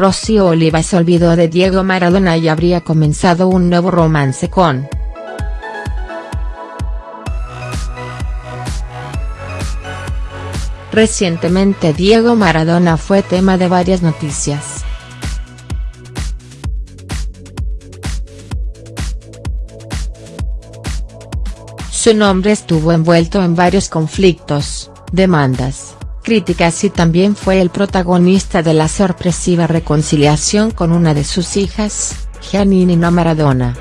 Rocío Oliva se olvidó de Diego Maradona y habría comenzado un nuevo romance con. Recientemente Diego Maradona fue tema de varias noticias. Su nombre estuvo envuelto en varios conflictos, demandas, críticas y también fue el protagonista de la sorpresiva reconciliación con una de sus hijas, Giannina Maradona.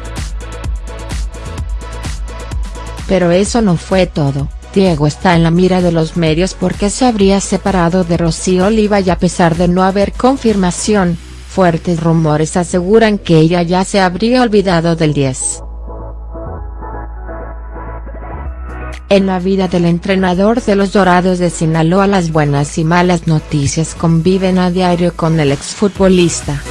Pero eso no fue todo, Diego está en la mira de los medios porque se habría separado de Rocío Oliva y a pesar de no haber confirmación, fuertes rumores aseguran que ella ya se habría olvidado del 10. En la vida del entrenador de los Dorados de Sinaloa las buenas y malas noticias conviven a diario con el exfutbolista.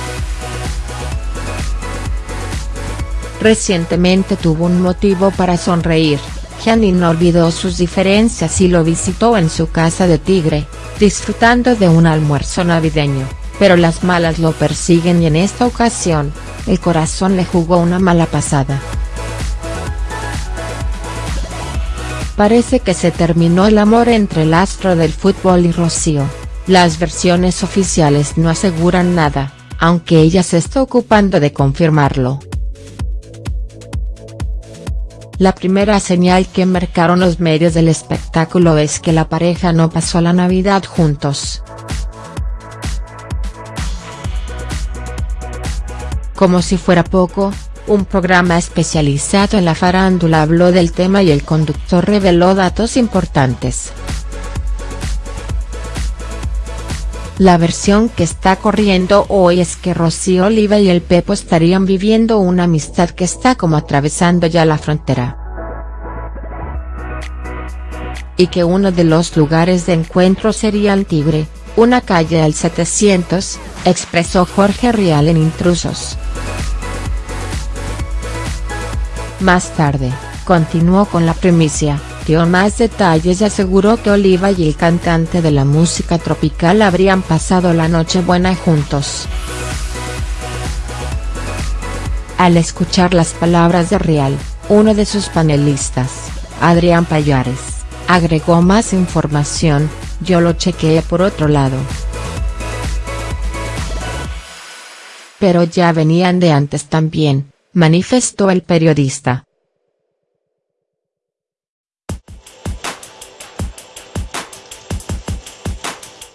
Recientemente tuvo un motivo para sonreír, Gianni olvidó sus diferencias y lo visitó en su casa de Tigre, disfrutando de un almuerzo navideño, pero las malas lo persiguen y en esta ocasión, el corazón le jugó una mala pasada. Parece que se terminó el amor entre el astro del fútbol y Rocío, las versiones oficiales no aseguran nada, aunque ella se está ocupando de confirmarlo. La primera señal que marcaron los medios del espectáculo es que la pareja no pasó la Navidad juntos. Como si fuera poco, un programa especializado en la farándula habló del tema y el conductor reveló datos importantes. La versión que está corriendo hoy es que Rocío Oliva y el Pepo estarían viviendo una amistad que está como atravesando ya la frontera. Y que uno de los lugares de encuentro sería el Tigre, una calle al 700, expresó Jorge Rial en Intrusos. Más tarde, continuó con la primicia, dio más detalles y aseguró que Oliva y el cantante de la música tropical habrían pasado la noche buena juntos. Al escuchar las palabras de Real, uno de sus panelistas, Adrián Payares, agregó más información, yo lo chequeé por otro lado. Pero ya venían de antes también, manifestó el periodista.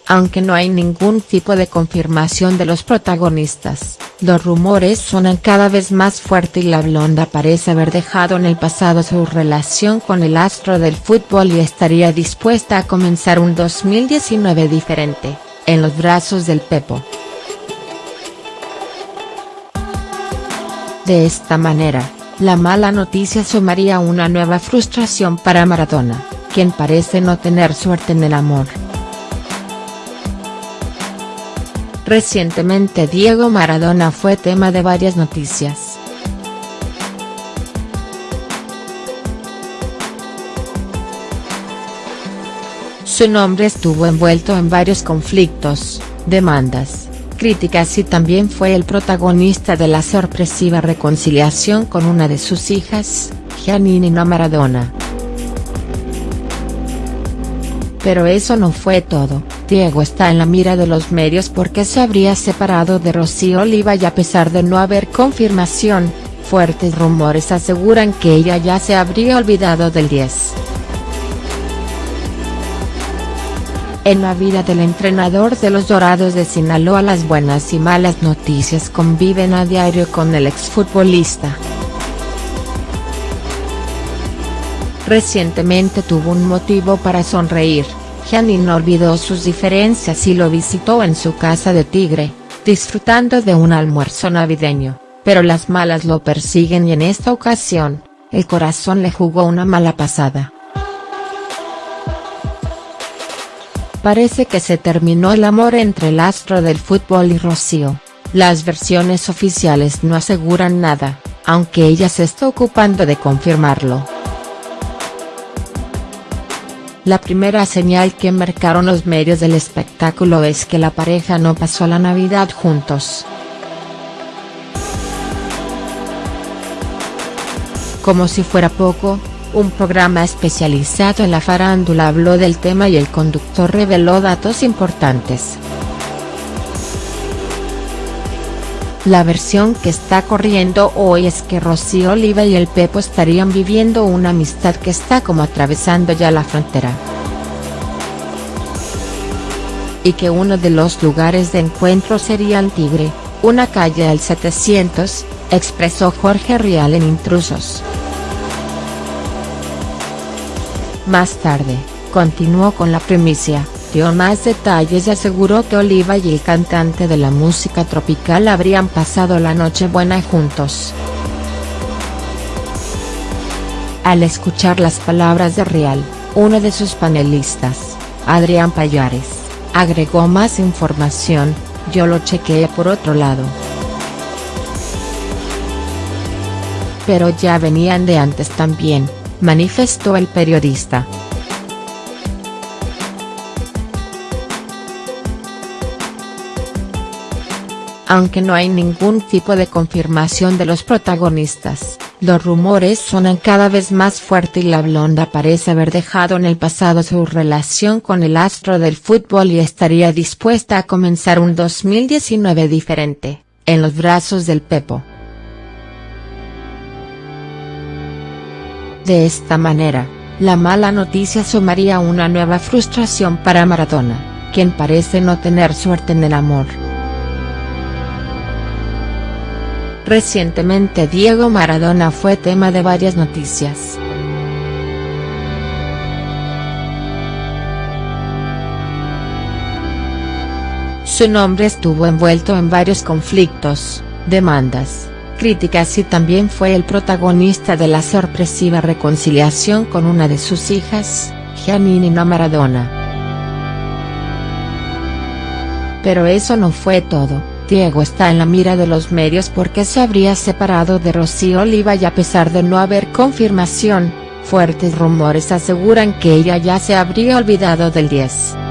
Aunque no hay ningún tipo de confirmación de los protagonistas, los rumores suenan cada vez más fuerte y la blonda parece haber dejado en el pasado su relación con el astro del fútbol y estaría dispuesta a comenzar un 2019 diferente, en los brazos del Pepo. De esta manera, la mala noticia sumaría una nueva frustración para Maradona, quien parece no tener suerte en el amor. Recientemente Diego Maradona fue tema de varias noticias. Su nombre estuvo envuelto en varios conflictos, demandas, críticas y también fue el protagonista de la sorpresiva reconciliación con una de sus hijas, Giannina Maradona. Pero eso no fue todo, Diego está en la mira de los medios porque se habría separado de Rocío Oliva y a pesar de no haber confirmación, fuertes rumores aseguran que ella ya se habría olvidado del 10. En la vida del entrenador de los Dorados de Sinaloa las buenas y malas noticias conviven a diario con el exfutbolista. Recientemente tuvo un motivo para sonreír, Gianni no olvidó sus diferencias y lo visitó en su casa de Tigre, disfrutando de un almuerzo navideño, pero las malas lo persiguen y en esta ocasión, el corazón le jugó una mala pasada. Parece que se terminó el amor entre el astro del fútbol y Rocío, las versiones oficiales no aseguran nada, aunque ella se está ocupando de confirmarlo. La primera señal que marcaron los medios del espectáculo es que la pareja no pasó la Navidad juntos. Como si fuera poco, un programa especializado en la farándula habló del tema y el conductor reveló datos importantes. La versión que está corriendo hoy es que Rocío Oliva y el Pepo estarían viviendo una amistad que está como atravesando ya la frontera. Y que uno de los lugares de encuentro sería el Tigre, una calle del 700, expresó Jorge Rial en Intrusos. Más tarde, continuó con la primicia, dio más detalles y aseguró que Oliva y el cantante de la música tropical habrían pasado la noche buena juntos. Al escuchar las palabras de Real, uno de sus panelistas, Adrián Payares, agregó más información, yo lo chequeé por otro lado. Pero ya venían de antes también, manifestó el periodista. Aunque no hay ningún tipo de confirmación de los protagonistas, los rumores suenan cada vez más fuerte y la blonda parece haber dejado en el pasado su relación con el astro del fútbol y estaría dispuesta a comenzar un 2019 diferente, en los brazos del Pepo. De esta manera, la mala noticia sumaría una nueva frustración para Maradona, quien parece no tener suerte en el amor. Recientemente Diego Maradona fue tema de varias noticias. Su nombre estuvo envuelto en varios conflictos, demandas, críticas y también fue el protagonista de la sorpresiva reconciliación con una de sus hijas, Giannina Maradona. Pero eso no fue todo. Diego está en la mira de los medios porque se habría separado de Rocío Oliva y a pesar de no haber confirmación, fuertes rumores aseguran que ella ya se habría olvidado del 10.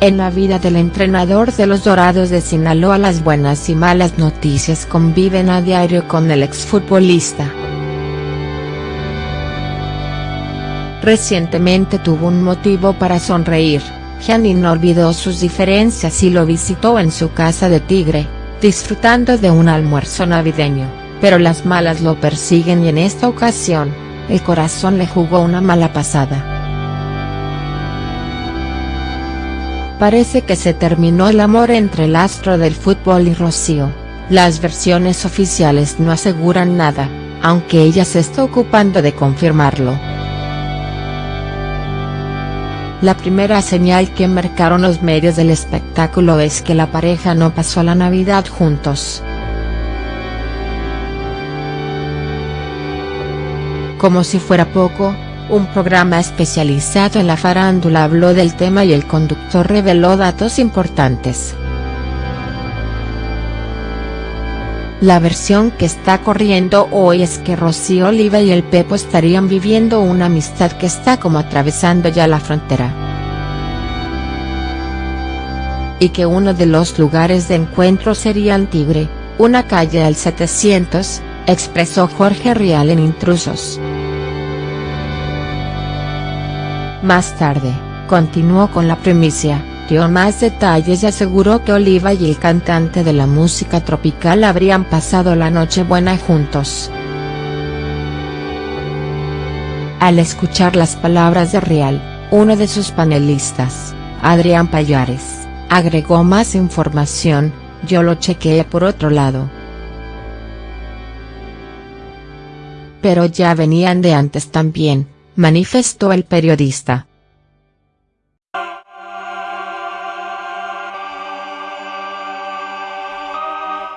En la vida del entrenador de los Dorados de Sinaloa las buenas y malas noticias conviven a diario con el exfutbolista. Recientemente tuvo un motivo para sonreír Janine olvidó sus diferencias y lo visitó en su casa de Tigre, disfrutando de un almuerzo navideño, pero las malas lo persiguen y en esta ocasión, el corazón le jugó una mala pasada. Parece que se terminó el amor entre el astro del fútbol y Rocío, las versiones oficiales no aseguran nada, aunque ella se está ocupando de confirmarlo. La primera señal que marcaron los medios del espectáculo es que la pareja no pasó la Navidad juntos. Como si fuera poco, un programa especializado en la farándula habló del tema y el conductor reveló datos importantes. La versión que está corriendo hoy es que Rocío Oliva y el Pepo estarían viviendo una amistad que está como atravesando ya la frontera. Y que uno de los lugares de encuentro sería el Tigre, una calle del 700, expresó Jorge Rial en Intrusos. Más tarde, continuó con la primicia dio más detalles y aseguró que Oliva y el cantante de la música tropical habrían pasado la noche buena juntos. Al escuchar las palabras de Real, uno de sus panelistas, Adrián Payares, agregó más información, yo lo chequeé por otro lado. Pero ya venían de antes también, manifestó el periodista.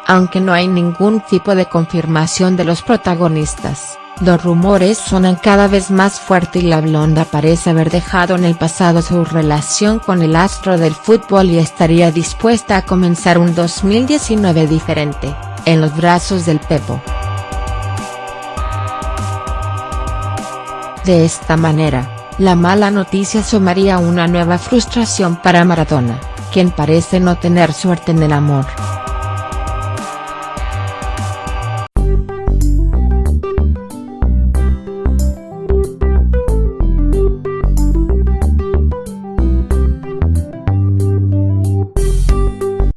Aunque no hay ningún tipo de confirmación de los protagonistas, los rumores suenan cada vez más fuerte y la blonda parece haber dejado en el pasado su relación con el astro del fútbol y estaría dispuesta a comenzar un 2019 diferente, en los brazos del Pepo. De esta manera, la mala noticia sumaría una nueva frustración para Maradona, quien parece no tener suerte en el amor.